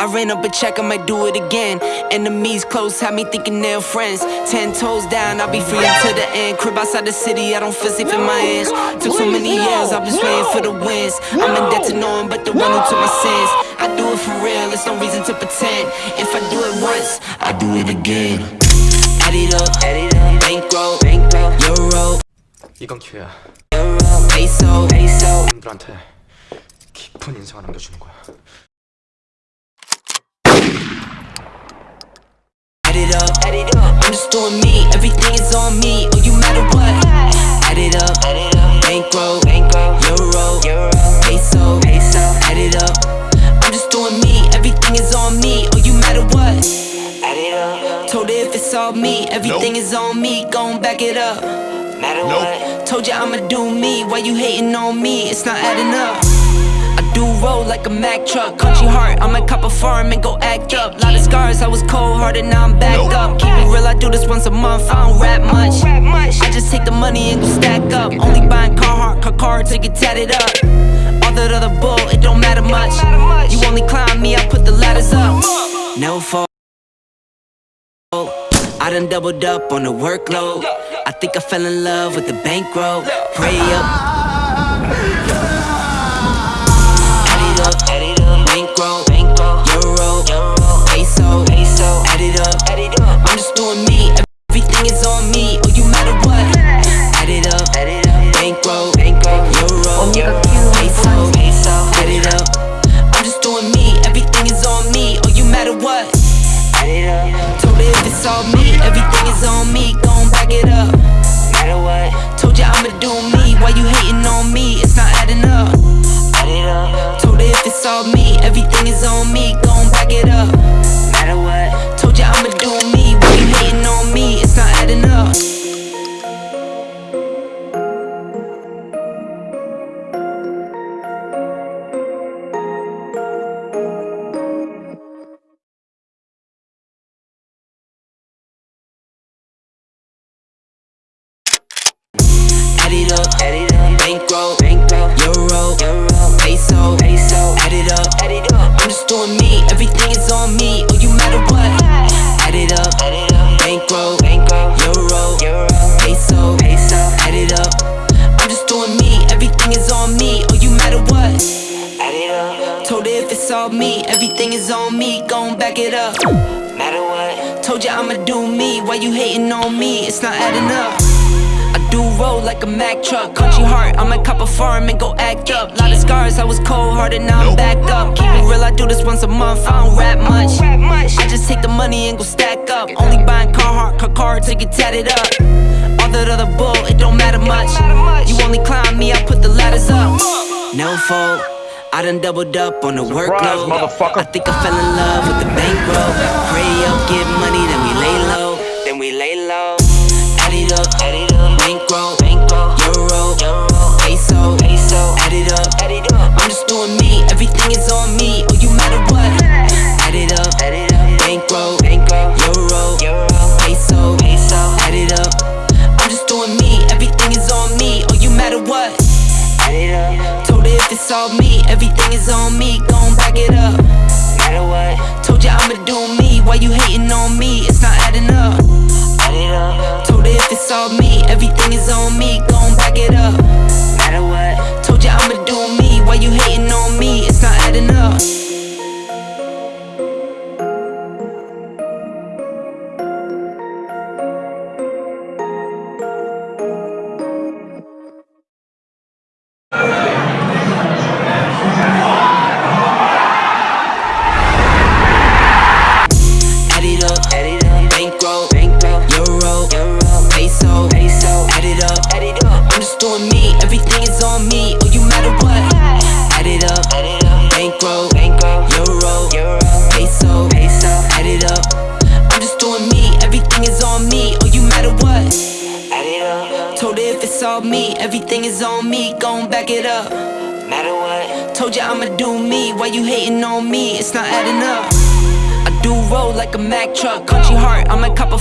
I ran up a check, I might do it again. Enemies close, had me thinking they're friends. Ten toes down, I'll be free until the end. Crib outside the city, I don't feel safe in my hands. Took so many years, I'm just waiting for the wins. I'm in debt to no one but the one who took my sins. I do it for real, there's no reason to pretend. If I do it once, I do it again. Add it up, add it up. bankroll, bankroll, euro, 이건 기회야. euro, peso, peso. 분들한테 깊은 인상을 남겨주는 거야. Add it up, add it up. I'm just doing me, everything is on me. Oh, you matter what? Add it up, add it up. Bankroll, euro, euro, peso. Add it up. I'm just doing me, everything is on me. Oh, you matter what? Add it up. Told her if it's all me, everything is on me. Gon' back it up. Matter what? Told ya I'ma do me. Why you hating on me? It's not adding up. Do roll like a Mack truck. Country heart, I might cop a farm and go act up. Lot of scars, I was cold hearted, now I'm back up. Keep it real, I do this once a month. I don't rap much. I just take the money and go stack up. Only buying Carhartt, car car to get tatted up. All that other bull, it don't matter much. You only climb me, I put the ladders up. No fall. I done doubled up on the workload. I think I fell in love with the bankroll. Pray up. It's all me, everything is on me. Gon' back it up. Matter what? Told ya I'ma do me. Why you hating on me? It's not adding up. Add it up. Told her if it's all me, everything is on me. Gon' back it up. Told her if it's all me, everything is on me. Gon' back it up. Matter what? Told ya I'ma do me. Why you hating on me? It's not adding up. I do roll like a Mack truck. Country heart, I might cop a farm and go act up. Lot of scars, I was cold hearted, now I'm back up. Keep it real, I do this once a month. I don't rap much. I just take the money and go stack up. Only buying Carhartt, car car to get tatted up. All that other bull, it don't matter much. You only climb me, I put the ladders up. No fault. I done doubled up on the workload. motherfucker. I think I fell in love with the bankroll. Pray up, get money, then we lay low. It's all me, everything is on me. Gon' back it up. Matter what? Told ya I'ma do me. Why you hating on me? It's not adding up. Add it up. Told her if it's all me, everything is on me. Gon' back it up. Matter what? Me, everything is on me. Gon' back it up. Matter what? Told ya I'ma do me. Why you hating on me? It's not adding up. I do roll like a Mack truck. Country heart, I might cop a